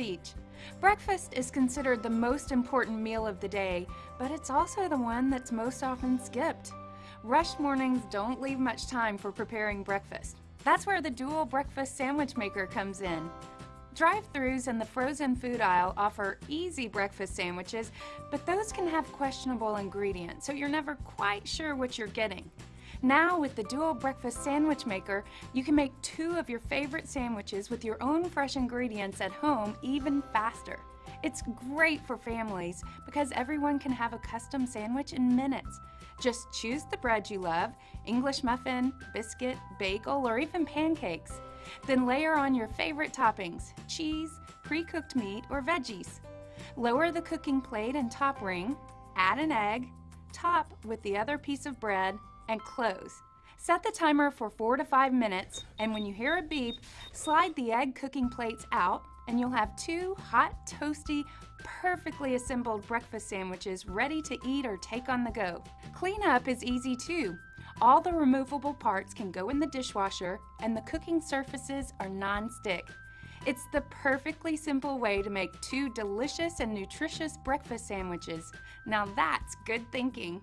Beach. Breakfast is considered the most important meal of the day, but it's also the one that's most often skipped. Rushed mornings don't leave much time for preparing breakfast. That's where the dual breakfast sandwich maker comes in. Drive-throughs and the frozen food aisle offer easy breakfast sandwiches, but those can have questionable ingredients, so you're never quite sure what you're getting. Now with the Dual Breakfast Sandwich Maker, you can make two of your favorite sandwiches with your own fresh ingredients at home even faster. It's great for families because everyone can have a custom sandwich in minutes. Just choose the bread you love, English muffin, biscuit, bagel, or even pancakes. Then layer on your favorite toppings, cheese, pre-cooked meat, or veggies. Lower the cooking plate and top ring, add an egg, top with the other piece of bread, and close. Set the timer for four to five minutes, and when you hear a beep, slide the egg cooking plates out, and you'll have two hot, toasty, perfectly assembled breakfast sandwiches ready to eat or take on the go. Cleanup is easy too. All the removable parts can go in the dishwasher, and the cooking surfaces are non-stick. It's the perfectly simple way to make two delicious and nutritious breakfast sandwiches. Now that's good thinking.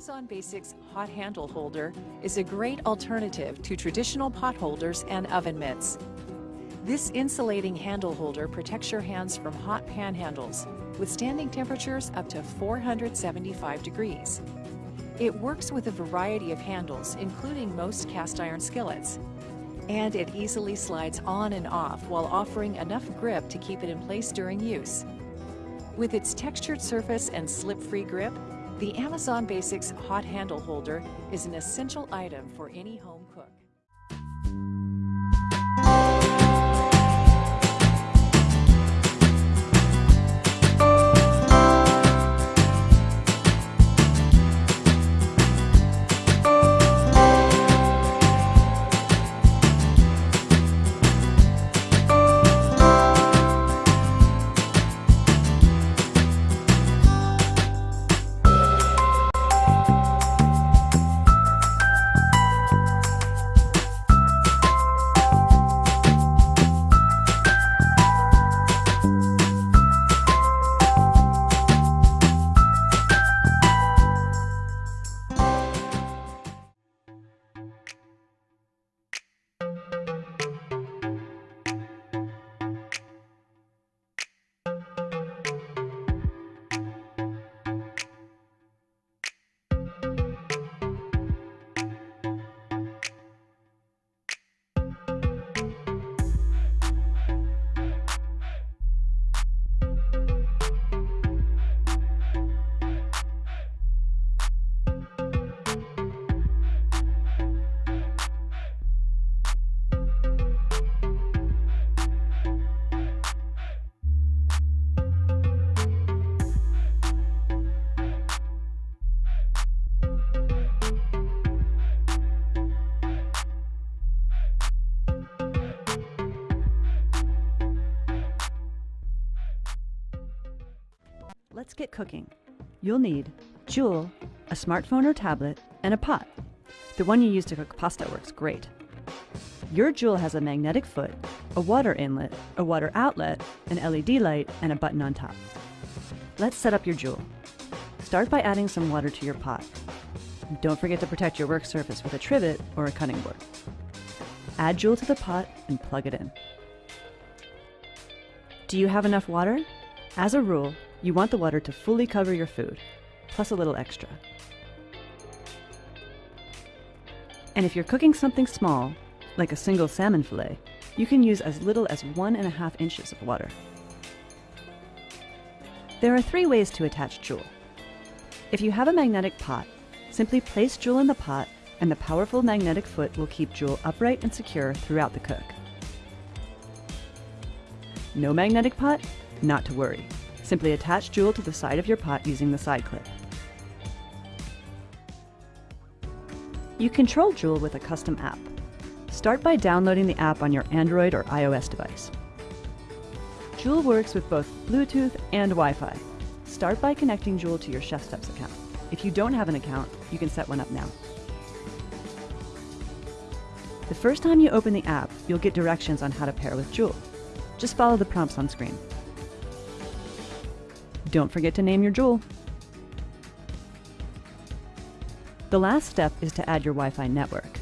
Amazon Basics Hot Handle Holder is a great alternative to traditional pot holders and oven mitts. This insulating handle holder protects your hands from hot pan handles, withstanding temperatures up to 475 degrees. It works with a variety of handles, including most cast iron skillets, and it easily slides on and off while offering enough grip to keep it in place during use. With its textured surface and slip-free grip, the Amazon Basics Hot Handle Holder is an essential item for any home get cooking. You'll need Joule, a smartphone or tablet, and a pot. The one you use to cook pasta works great. Your Joule has a magnetic foot, a water inlet, a water outlet, an LED light, and a button on top. Let's set up your Joule. Start by adding some water to your pot. Don't forget to protect your work surface with a trivet or a cutting board. Add Joule to the pot and plug it in. Do you have enough water? As a rule, you want the water to fully cover your food, plus a little extra. And if you're cooking something small, like a single salmon fillet, you can use as little as one and a half inches of water. There are three ways to attach Joule. If you have a magnetic pot, simply place Joule in the pot and the powerful magnetic foot will keep Joule upright and secure throughout the cook. No magnetic pot? Not to worry. Simply attach Joule to the side of your pot using the side clip. You control Joule with a custom app. Start by downloading the app on your Android or iOS device. Joule works with both Bluetooth and Wi-Fi. Start by connecting Joule to your ChefSteps account. If you don't have an account, you can set one up now. The first time you open the app, you'll get directions on how to pair with Joule. Just follow the prompts on screen. Don't forget to name your Joule. The last step is to add your Wi-Fi network.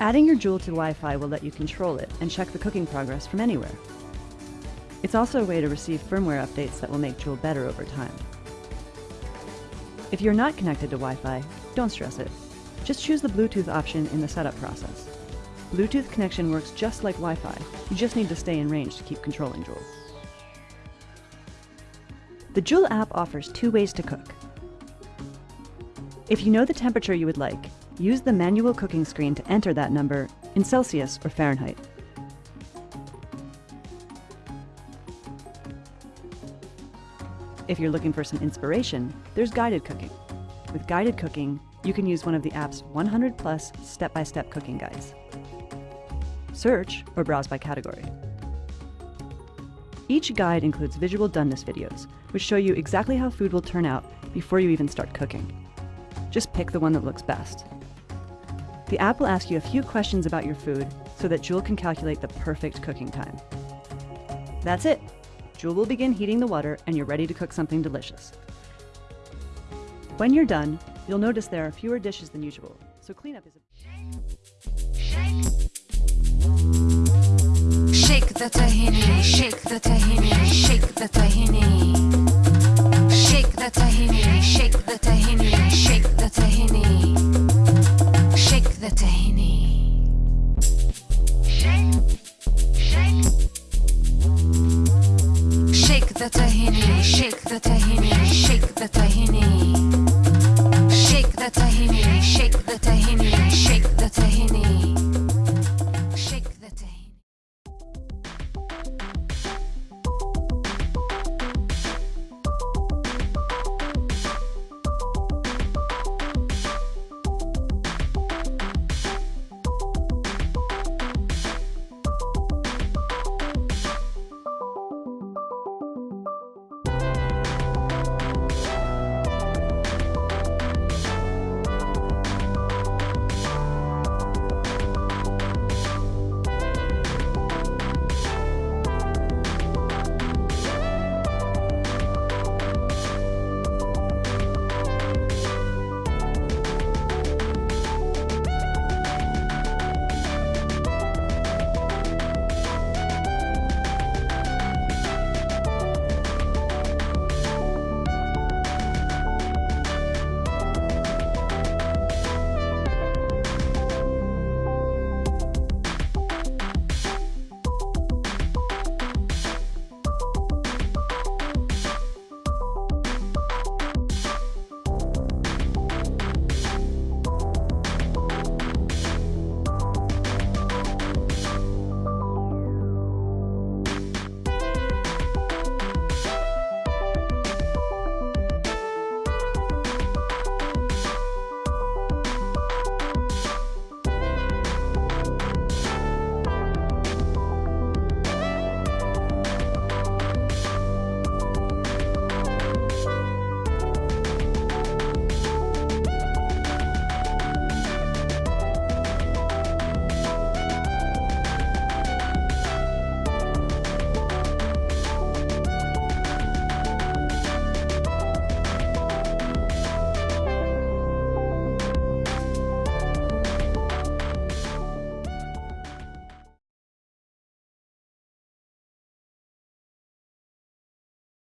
Adding your Joule to Wi-Fi will let you control it and check the cooking progress from anywhere. It's also a way to receive firmware updates that will make Joule better over time. If you're not connected to Wi-Fi, don't stress it. Just choose the Bluetooth option in the setup process. Bluetooth connection works just like Wi-Fi. You just need to stay in range to keep controlling Joule. The Joule app offers two ways to cook. If you know the temperature you would like, use the manual cooking screen to enter that number in Celsius or Fahrenheit. If you're looking for some inspiration, there's guided cooking. With guided cooking, you can use one of the app's 100 plus step-by-step cooking guides. Search or browse by category. Each guide includes visual doneness videos, which show you exactly how food will turn out before you even start cooking. Just pick the one that looks best. The app will ask you a few questions about your food so that Joule can calculate the perfect cooking time. That's it! Joule will begin heating the water and you're ready to cook something delicious. When you're done, you'll notice there are fewer dishes than usual, so cleanup is a... The tahini, shake the tahini, shake the tahini. Shake the tahini, shake the tahini, shake the tahini. Shake the tahini. Shake shake. Shake the tahini, shake the tahini, shake the tahini.